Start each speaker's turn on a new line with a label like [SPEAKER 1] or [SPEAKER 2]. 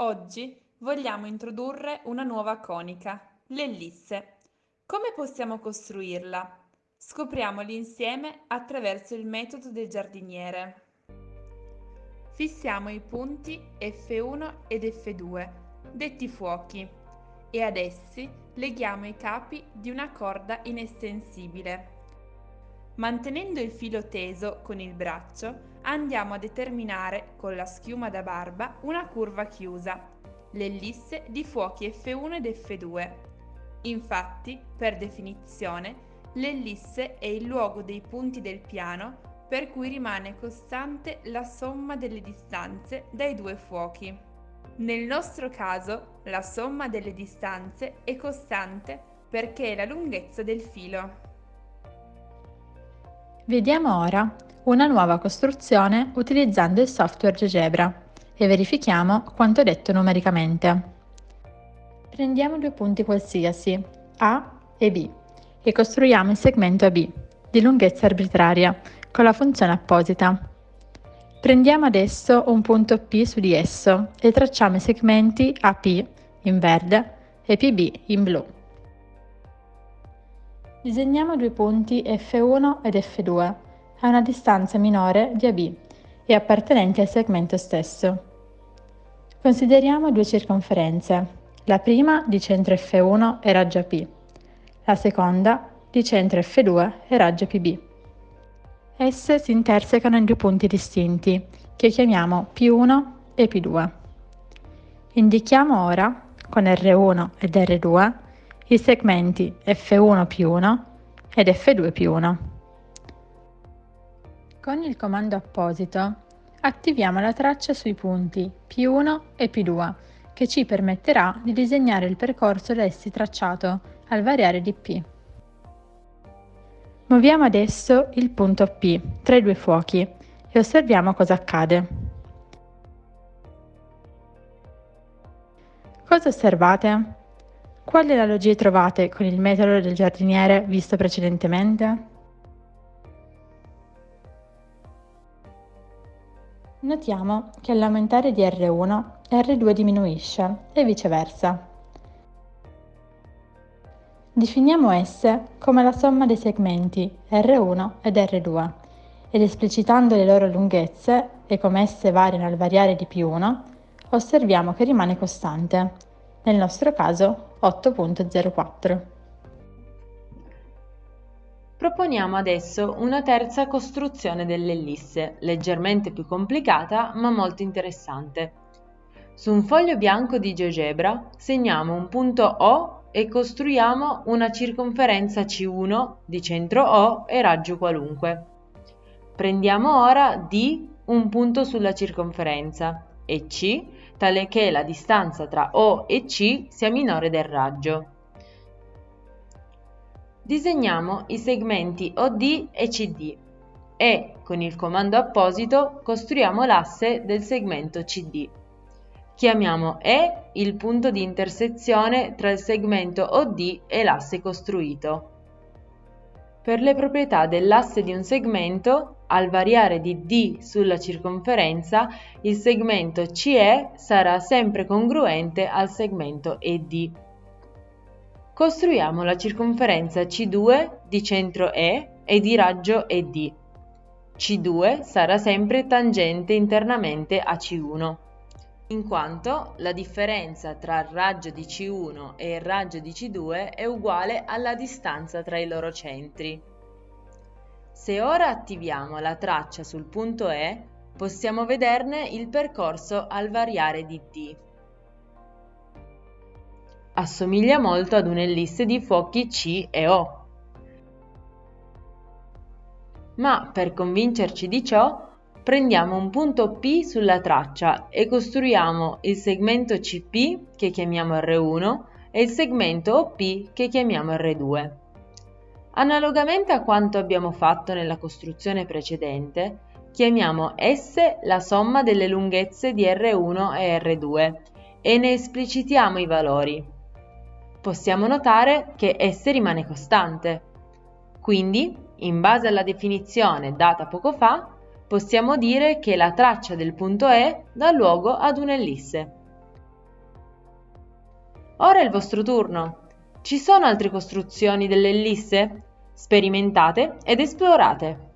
[SPEAKER 1] Oggi vogliamo introdurre una nuova conica, l'ellisse. Come possiamo costruirla? Scopriamoli insieme attraverso il metodo del giardiniere. Fissiamo i punti F1 ed F2, detti fuochi, e ad essi leghiamo i capi di una corda inestensibile. Mantenendo il filo teso con il braccio, andiamo a determinare con la schiuma da barba una curva chiusa, l'ellisse di fuochi F1 ed F2. Infatti, per definizione, l'ellisse è il luogo dei punti del piano per cui rimane costante la somma delle distanze dai due fuochi. Nel nostro caso, la somma delle distanze è costante perché è la lunghezza del filo.
[SPEAKER 2] Vediamo ora una nuova costruzione utilizzando il software GeoGebra e verifichiamo quanto detto numericamente. Prendiamo due punti qualsiasi, A e B, e costruiamo il segmento AB, di lunghezza arbitraria, con la funzione apposita. Prendiamo adesso un punto P su di esso e tracciamo i segmenti AP in verde e PB in blu. Disegniamo due punti F1 ed F2 a una distanza minore di AB e appartenenti al segmento stesso. Consideriamo due circonferenze, la prima di centro F1 e raggio AP, la seconda di centro F2 e raggio PB. Esse si intersecano in due punti distinti, che chiamiamo P1 e P2. Indichiamo ora, con R1 ed R2, i segmenti F1 P1 ed F2 P1. Con il comando apposito attiviamo la traccia sui punti P1 e P2 che ci permetterà di disegnare il percorso da essi tracciato al variare di P. Muoviamo adesso il punto P tra i due fuochi e osserviamo cosa accade. Cosa osservate? Quali analogie trovate con il metodo del giardiniere visto precedentemente? Notiamo che all'aumentare di R1, R2 diminuisce e viceversa. Definiamo S come la somma dei segmenti R1 ed R2 ed esplicitando le loro lunghezze e come esse variano al variare di più 1, osserviamo che rimane costante, nel nostro caso 8.04.
[SPEAKER 3] Proponiamo adesso una terza costruzione dell'ellisse, leggermente più complicata ma molto interessante. Su un foglio bianco di GeoGebra segniamo un punto O e costruiamo una circonferenza C1 di centro O e raggio qualunque. Prendiamo ora D, un punto sulla circonferenza, e C, tale che la distanza tra O e C sia minore del raggio. Disegniamo i segmenti OD e CD e, con il comando apposito, costruiamo l'asse del segmento CD. Chiamiamo E il punto di intersezione tra il segmento OD e l'asse costruito. Per le proprietà dell'asse di un segmento, al variare di D sulla circonferenza, il segmento CE sarà sempre congruente al segmento ED. Costruiamo la circonferenza C2 di centro E e di raggio ED. C2 sarà sempre tangente internamente a C1, in quanto la differenza tra il raggio di C1 e il raggio di C2 è uguale alla distanza tra i loro centri. Se ora attiviamo la traccia sul punto E, possiamo vederne il percorso al variare di D assomiglia molto ad un'ellisse di fuochi C e O. Ma per convincerci di ciò, prendiamo un punto P sulla traccia e costruiamo il segmento CP che chiamiamo R1 e il segmento OP che chiamiamo R2. Analogamente a quanto abbiamo fatto nella costruzione precedente, chiamiamo S la somma delle lunghezze di R1 e R2 e ne esplicitiamo i valori possiamo notare che S rimane costante. Quindi, in base alla definizione data poco fa, possiamo dire che la traccia del punto E dà luogo ad un'ellisse. Ora è il vostro turno. Ci sono altre costruzioni dell'ellisse? Sperimentate ed esplorate.